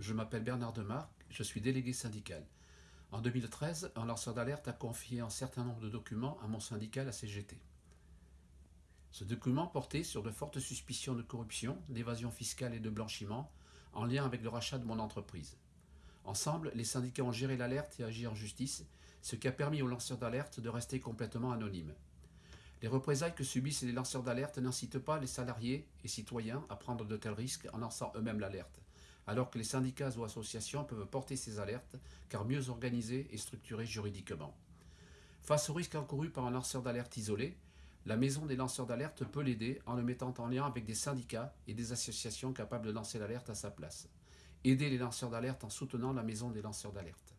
Je m'appelle Bernard Demarc, je suis délégué syndical. En 2013, un lanceur d'alerte a confié un certain nombre de documents à mon syndicat, la CGT. Ce document portait sur de fortes suspicions de corruption, d'évasion fiscale et de blanchiment en lien avec le rachat de mon entreprise. Ensemble, les syndicats ont géré l'alerte et agi en justice, ce qui a permis aux lanceurs d'alerte de rester complètement anonymes. Les représailles que subissent les lanceurs d'alerte n'incitent pas les salariés et citoyens à prendre de tels risques en lançant eux-mêmes l'alerte, alors que les syndicats ou associations peuvent porter ces alertes car mieux organisées et structurées juridiquement. Face au risque encouru par un lanceur d'alerte isolé, la maison des lanceurs d'alerte peut l'aider en le mettant en lien avec des syndicats et des associations capables de lancer l'alerte à sa place. Aider les lanceurs d'alerte en soutenant la maison des lanceurs d'alerte.